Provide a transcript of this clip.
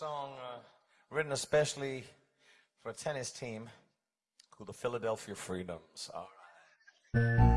song uh, written especially for a tennis team called the Philadelphia Freedoms. All right.